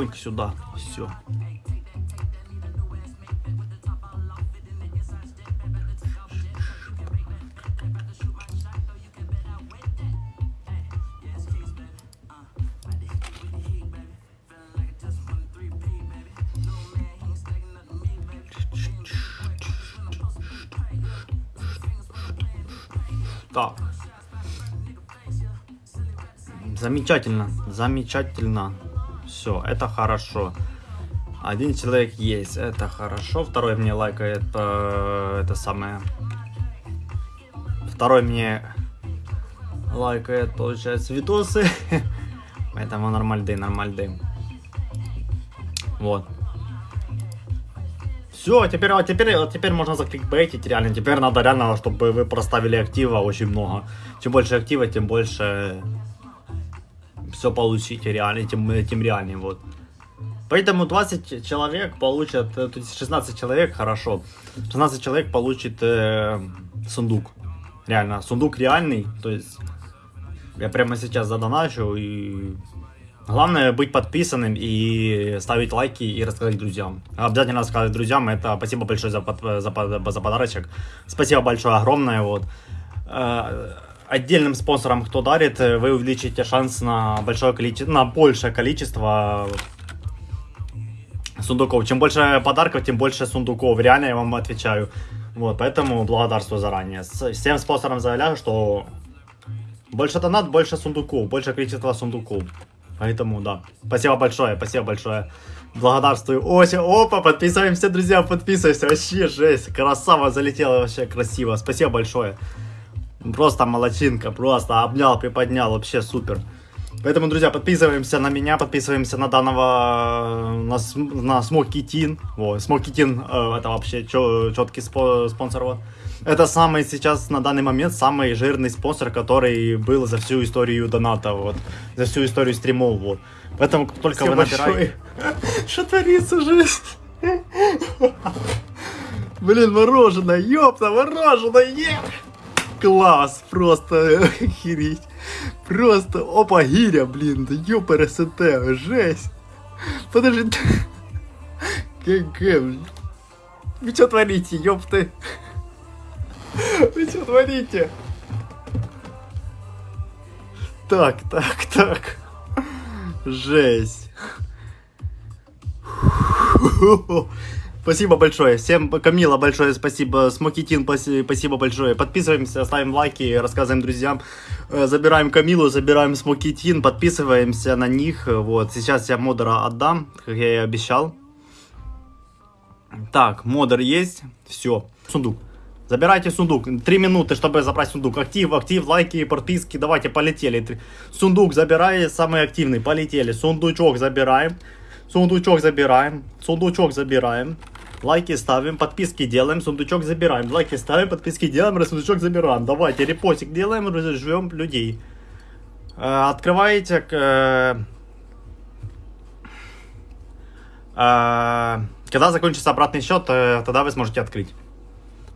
Чпонька сюда. Все. Так. Замечательно, замечательно. Все, это хорошо. Один человек есть, это хорошо. Второй мне лайкает э, это самое. Второй мне лайкает, получается, видосы. Поэтому нормальды, нормальды. Вот. Все, теперь, а теперь, а теперь можно закликбейтить реально. Теперь надо реально, чтобы вы проставили актива очень много. Чем больше актива, тем больше все получите реально, тем, тем реальнее. Вот. Поэтому 20 человек получат, э, то есть 16 человек, хорошо. 16 человек получит э, сундук. Реально, сундук реальный. То есть я прямо сейчас задоначу и Главное быть подписанным и ставить лайки и рассказать друзьям. Обязательно рассказать друзьям. Это спасибо большое за, под, за, за подарочек. Спасибо большое, огромное. Вот. Э, отдельным спонсорам, кто дарит, вы увеличите шанс на большое количество, на большее количество сундуков. Чем больше подарков, тем больше сундуков. Реально я вам отвечаю. Вот, поэтому благодарствую заранее. Всем спонсорам заявляю, что больше донат, больше сундуков, больше количество сундуков. Поэтому, да. Спасибо большое, спасибо большое. Благодарствую. Ося, опа, подписываемся, друзья, подписываемся. Вообще жесть. Красава залетела вообще красиво. Спасибо большое. Просто молочинка, просто обнял, приподнял, вообще супер. Поэтому, друзья, подписываемся на меня, подписываемся на данного, на, на Смоки Тин. Вот, Смоки Тин, э, это вообще четкий спонсор. Вот. Это самый сейчас, на данный момент, самый жирный спонсор, который был за всю историю доната, вот, за всю историю стримов, вот. Поэтому только Спасибо вы набираете... Что творится, жизнь? Блин, мороженое, ёпта, мороженое, Класс, просто охереть. Просто, опа, гиря, блин, да ёпа, РСТ, жесть. Подожди, ГГ. Вы что творите, ёпты? Вы что творите? Так, так, так. Жесть. Спасибо большое. Всем, Камила, большое спасибо. Смокитин, спасибо большое. Подписываемся, ставим лайки, рассказываем друзьям. Э, забираем Камилу, забираем Смокитин, подписываемся на них. Вот, сейчас я модера отдам, как я и обещал. Так, модер есть. Все. Сундук. Забирайте сундук. Три минуты, чтобы забрать сундук. Актив, актив, лайки, подписки. Давайте, полетели. Сундук забирай, самый активный. Полетели. Сундучок забираем. Сундучок забираем. Сундучок забираем. Лайки ставим, подписки делаем, сундучок забираем. Лайки ставим, подписки делаем, сундучок забираем. Давайте, репостик делаем, ждем людей. Э, открываете... Э, э, когда закончится обратный счет, тогда вы сможете открыть.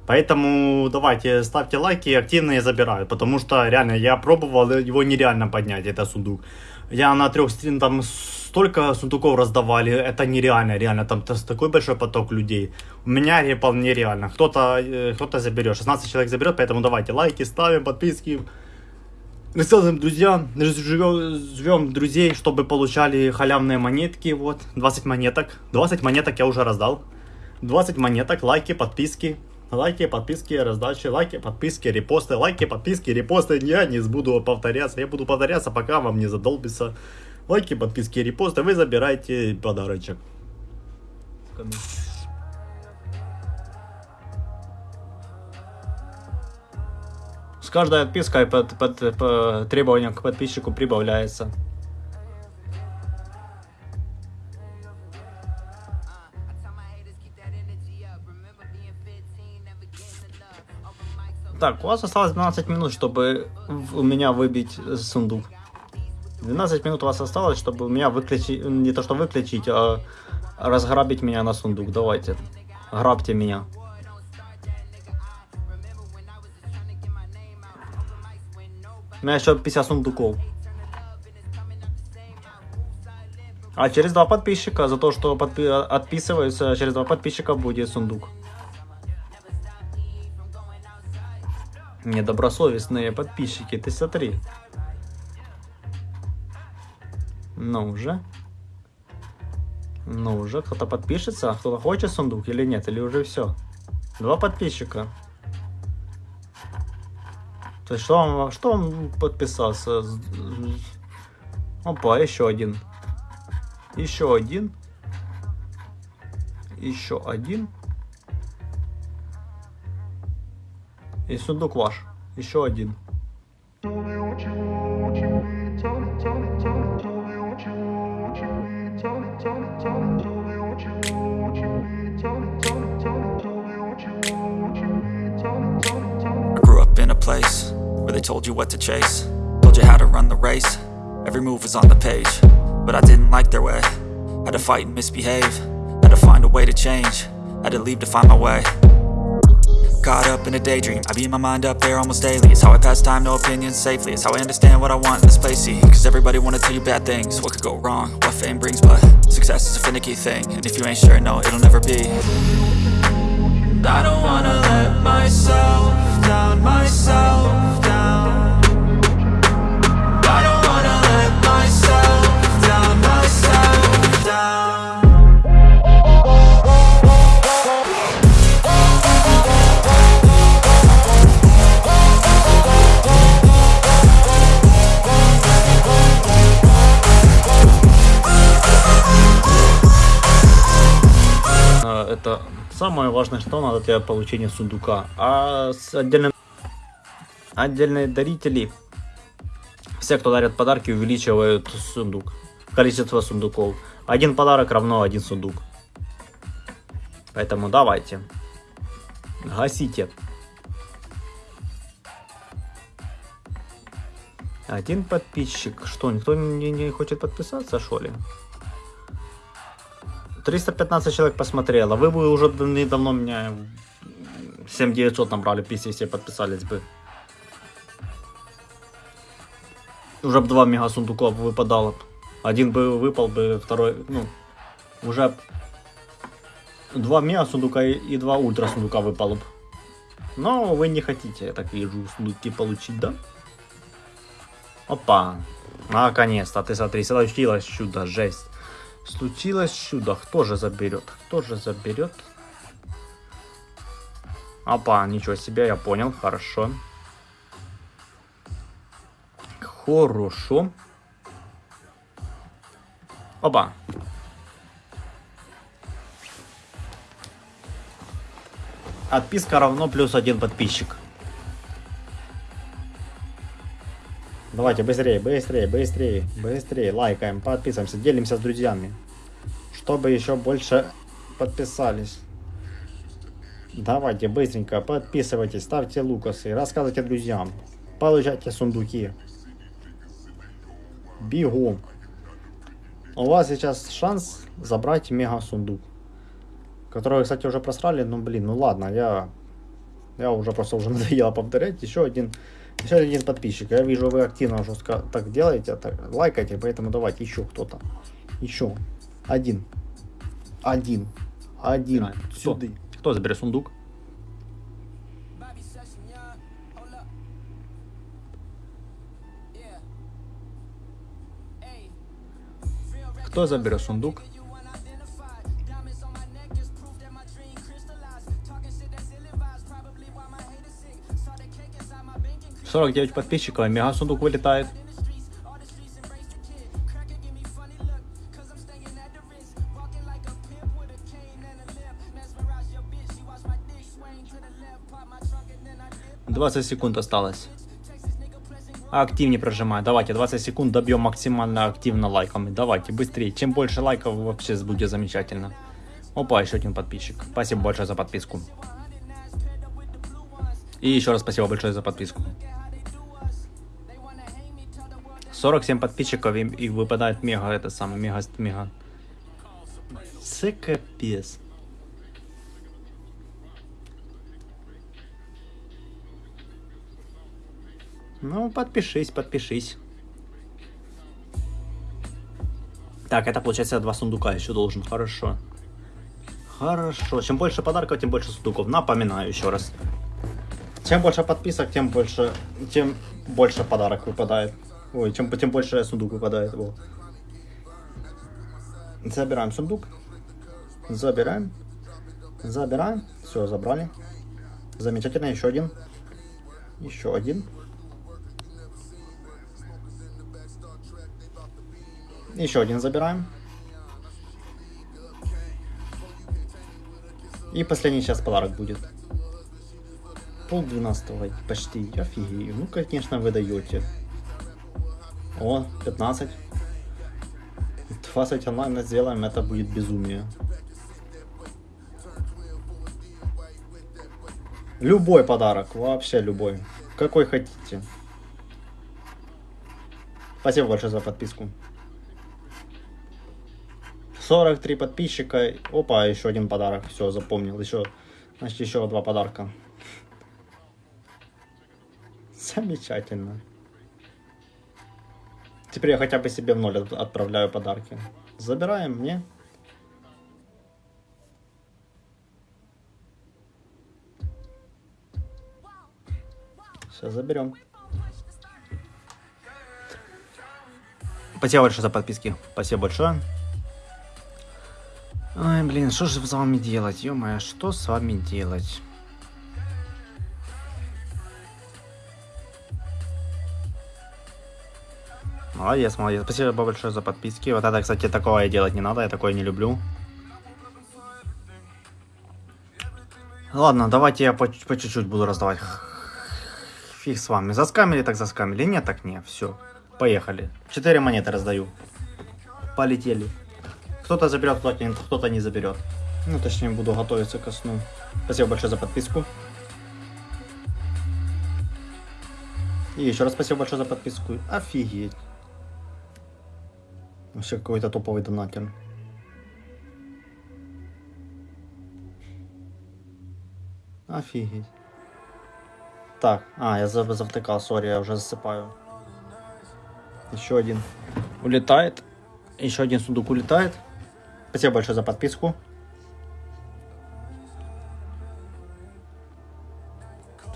Поэтому давайте ставьте лайки, активно я забираю, потому что реально я пробовал, его нереально поднять, это сундук. Я на трех стрим там столько сундуков раздавали, это нереально, реально, там такой большой поток людей. У меня вполне реально, кто-то кто заберет, 16 человек заберет, поэтому давайте лайки ставим, подписки. Рассказываем друзьям, живем, живем друзей, чтобы получали халявные монетки, вот, 20 монеток, 20 монеток я уже раздал. 20 монеток, лайки, подписки, Лайки, подписки, раздачи, лайки, подписки, репосты, лайки, подписки, репосты. Я не буду повторяться, я буду повторяться, пока вам не задолбится. Лайки, подписки, репосты, вы забираете подарочек. С каждой отпиской под, под, по требованиям к подписчику прибавляется. Так, у вас осталось 12 минут, чтобы у меня выбить сундук. 12 минут у вас осталось, чтобы у меня выключить, не то что выключить, а разграбить меня на сундук. Давайте, грабьте меня. У меня еще 50 сундуков. А через два подписчика, за то, что подпи- отписываются, через два подписчика будет сундук. Недобросовестные подписчики, ты смотри. Ну уже. Ну уже, кто-то подпишется, кто-то хочет сундук или нет, или уже все. Два подписчика. То есть что он, что он подписался? Опа, еще один. Еще один. Еще один. И сундук ваш. Еще один. Tell me what you want, what you need. Tell me, tell me, tell me, tell me what you want, what you need. Tell me, tell me, tell me, tell me what you want, what you need. Tell me, tell me, tell me, tell me what you want, what you need. Tell me, tell me, tell me. I grew up in a place where they told you what to chase, told you how to run the race. Every move was on the page, but I didn't like their way. Had to fight and misbehave, had to find a way to change, had to leave to find my way. Caught up in a daydream, I beat my mind up there almost daily. It's how I pass time, no opinions safely. It's how I understand what I want in this place. See, cause everybody wanna tell you bad things. What could go wrong, what fame brings, but success is a finicky thing. And if you ain't sure, no, it'll never be. I don't wanna let myself down, myself Это самое важное, что надо для получения сундука. А с отдельным... отдельные дарители, все, кто дарят подарки, увеличивают сундук. Количество сундуков. Один подарок равно один сундук. Поэтому давайте. Гасите. Один подписчик. Что, никто не, не хочет подписаться, что ли? 315 человек посмотрело. Вы бы уже недавно меня 7900 набрали, если все подписались бы. Уже бы два мега сундука выпадало. Один бы выпал бы, второй, ну, уже два мега сундука и два ультра сундука выпало бы. Но вы не хотите, я так вижу, сундуки получить, да? Опа. Наконец-то, ты смотри, случилось чудо, жесть. Случилось чудо. Кто же заберет? Кто же заберет? Опа, ничего себе, я понял. Хорошо. Хорошо. Опа. Отписка равно плюс один подписчик. Давайте быстрее, быстрее, быстрее, быстрее. Лайкаем, подписываемся, делимся с друзьями. Чтобы еще больше подписались. Давайте быстренько подписывайтесь, ставьте лукасы, рассказывайте друзьям. Получайте сундуки. Бегом. У вас сейчас шанс забрать мега сундук. Который, кстати, уже просрали. Ну, блин, ну ладно, я... Я уже просто уже надоело повторять. Еще один еще один подписчик. Я вижу, вы активно жестко так делаете, так лайкаете, поэтому давайте еще кто-то. Еще. Один. Один. Один. Кто? Сюда. Кто заберет сундук? Кто заберет сундук? Сорок девять подписчиков, и мега сундук вылетает. Двадцать секунд осталось. Активнее прожимай. Давайте, 20 секунд добьем максимально активно лайками. Давайте, быстрее. Чем больше лайков, вообще будет замечательно. Опа, еще один подписчик. Спасибо большое за подписку. И еще раз спасибо большое за подписку. 47 подписчиков и, и выпадает мега, это самый, мега, мега. Це капец. Ну, подпишись, подпишись. Так, это получается два сундука еще должен. Хорошо. Хорошо. Чем больше подарков, тем больше сундуков. Напоминаю еще раз. Чем больше подписок, тем больше, тем больше подарок выпадает. Ой, чем, тем больше сундук выпадает. Во. Забираем сундук. Забираем. Забираем. Все, забрали. Замечательно, еще один. Еще один. Еще один забираем. И последний сейчас подарок будет. Пол двенадцатого почти. Офигею. Ну, конечно, вы даете. О, 15. 20 онлайн сделаем, это будет безумие. Любой подарок, вообще любой. Какой хотите. Спасибо большое за подписку. 43 подписчика. Опа, еще один подарок. Все, запомнил. Еще, значит, еще два подарка. Замечательно. Теперь я хотя бы себе в ноль от- отправляю подарки. Забираем мне. Сейчас заберем. Спасибо большое за подписки. Спасибо большое. Ой, блин, что же с вами делать? ё что с вами делать? Молодец, молодец. Спасибо большое за подписки. Вот это, кстати, такое делать не надо, я такое не люблю. Ладно, давайте я по, чуть-чуть буду раздавать. Фиг с вами. Заскамили, так заскамили. Нет, так не. Все. Поехали. Четыре монеты раздаю. Полетели. Кто-то заберет, кто-то не заберет. Ну, точнее, буду готовиться ко сну. Спасибо большое за подписку. И еще раз спасибо большое за подписку. Офигеть. Вообще какой-то топовый донатер. Офигеть. Так, а, я зав- завтыкал, сори, я уже засыпаю. Еще один улетает. Еще один сундук улетает. Спасибо большое за подписку.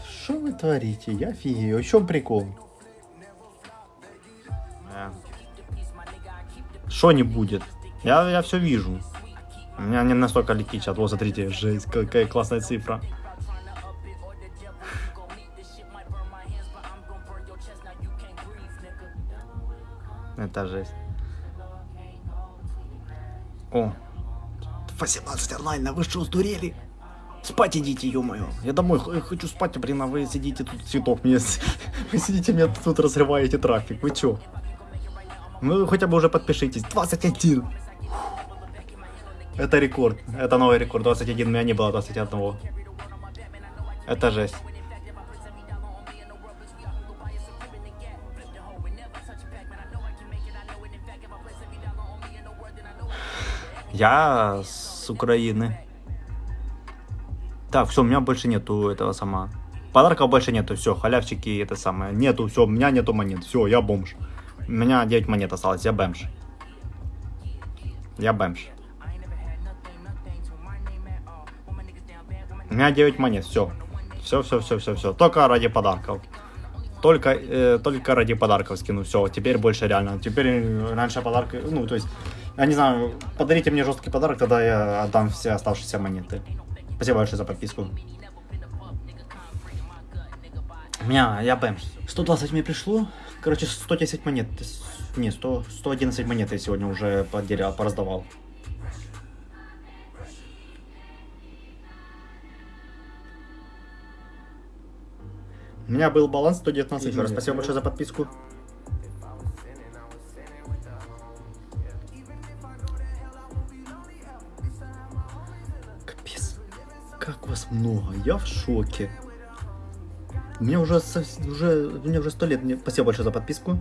Что вы творите? Я офигею. В чем прикол? Что не будет? Я, я все вижу. У меня не настолько летит сейчас. Вот, смотрите, жесть, какая классная цифра. Это жесть. О, 18 онлайн, вы что, сдурели? Спать идите, ё-моё. Я домой х- хочу спать, а, блин, а вы сидите тут цветов мне... Вы сидите, мне тут разрываете трафик. Вы чё? Ну, хотя бы уже подпишитесь. 21. Это рекорд. Это новый рекорд. 21. У меня не было 21. Это жесть. Я с Украины. Так, все, у меня больше нету этого сама. Подарков больше нету, все, халявчики это самое. Нету, все, у меня нету монет. Все, я бомж. У меня 9 монет осталось, я бомж. Я бомж. У меня 9 монет, все. Все, все, все, все, все. Только ради подарков. Только, э, только ради подарков скину. Все, теперь больше реально. Теперь э, раньше подарки, ну, то есть, я не знаю, подарите мне жесткий подарок, тогда я отдам все оставшиеся монеты. Спасибо большое за подписку. Меня, я бэмш. 120 мне пришло. Короче, 110 монет. Не, 100, 111 монет я сегодня уже потерял, пораздавал. У меня был баланс 119 еще раз. Спасибо большое за подписку. Капец. Как вас много. Я в шоке. Мне уже, уже, мне уже сто лет. Мне... Спасибо большое за подписку.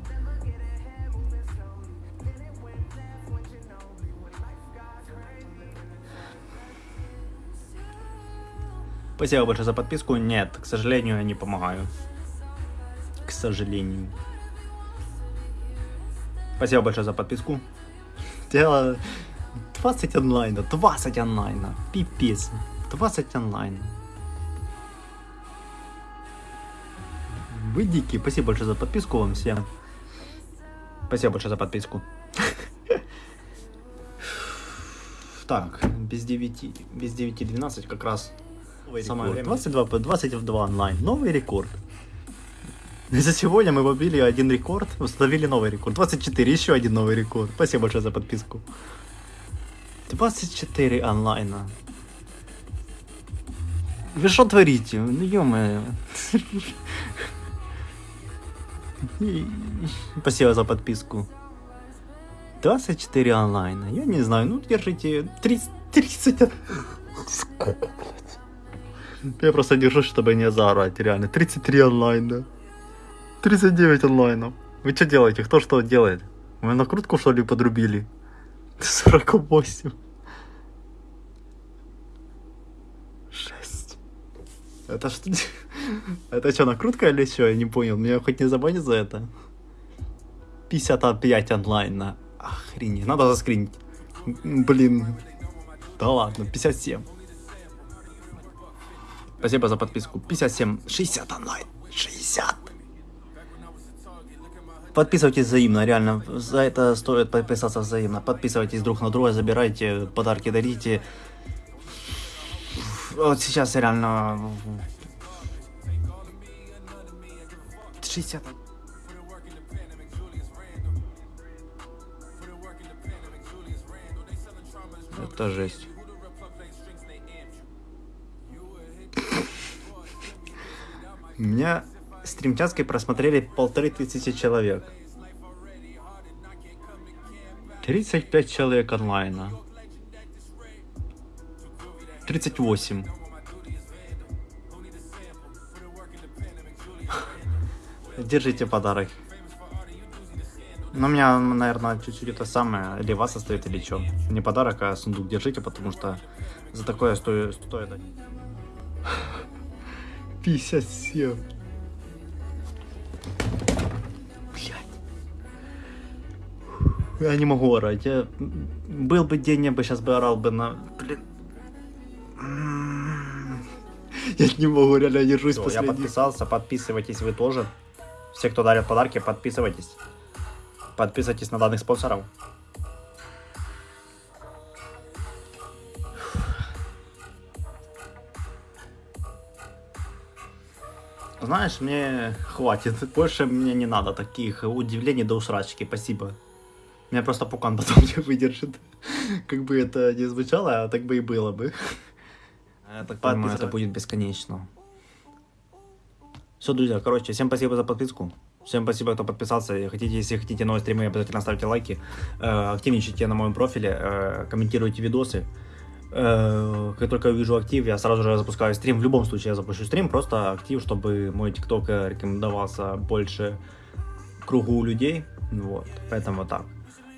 Спасибо большое за подписку. Нет, к сожалению, я не помогаю. К сожалению. Спасибо большое за подписку. Я 20 онлайна, 20 онлайна. Пипец. 20 онлайна. Вы дикие. Спасибо большое за подписку вам всем. Спасибо большое за подписку. Так, без 9, без 9.12 как раз самое время. 22, по 22 онлайн. Новый рекорд. За сегодня мы побили один рекорд, установили новый рекорд. 24, еще один новый рекорд. Спасибо большое за подписку. 24 онлайна. Вы что творите? Ну ё Спасибо за подписку. 24 онлайна. Я не знаю, ну держите 30... 30... Я просто держусь, чтобы не заорать, реально. 33 онлайна. 39 онлайнов. Вы что делаете? Кто что делает? Вы накрутку что ли подрубили? 48. 6. Это что? Это что, накрутка или что? Я не понял. Меня хоть не забанят за это? 55 онлайна. Охренеть. Надо заскринить. Блин. Да ладно, 57. Спасибо за подписку. 57. 60 онлайн. 60. Подписывайтесь взаимно, реально. За это стоит подписаться взаимно. Подписывайтесь друг на друга, забирайте, подарки дарите. Вот сейчас реально... 60. Это жесть. Меня стримчаской просмотрели полторы тысячи человек. 35 человек онлайна. 38. Держите подарок. Ну, у меня, наверное, чуть-чуть это самое, или вас оставит, или что. Не подарок, а сундук держите, потому что за такое стоит... стоит... 57. Я не могу орать. Я... Был бы день, я бы сейчас бы орал бы на... Блин. Я не могу, реально держусь Всё, Я подписался, подписывайтесь вы тоже. Все, кто дарит подарки, подписывайтесь. Подписывайтесь на данных спонсоров. Знаешь, мне хватит. Больше мне не надо таких удивлений до усрачки. Спасибо. Меня просто пукан потом не выдержит. Как бы это не звучало, а так бы и было бы. Я так понимаю, это будет бесконечно. Все, друзья, короче, всем спасибо за подписку. Всем спасибо, кто подписался. Хотите, если хотите новые стримы, обязательно ставьте лайки. Э, активничайте на моем профиле, э, комментируйте видосы. Э, как только я вижу актив, я сразу же запускаю стрим. В любом случае я запущу стрим, просто актив, чтобы мой тикток рекомендовался больше кругу людей. Вот, поэтому так.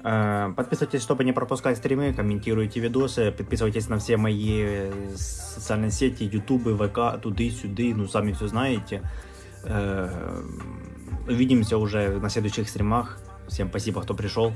Э, подписывайтесь, чтобы не пропускать стримы, комментируйте видосы, подписывайтесь на все мои социальные сети, ютубы, ВК, туды-сюды, ну сами все знаете. Э, увидимся уже на следующих стримах. Всем спасибо, кто пришел.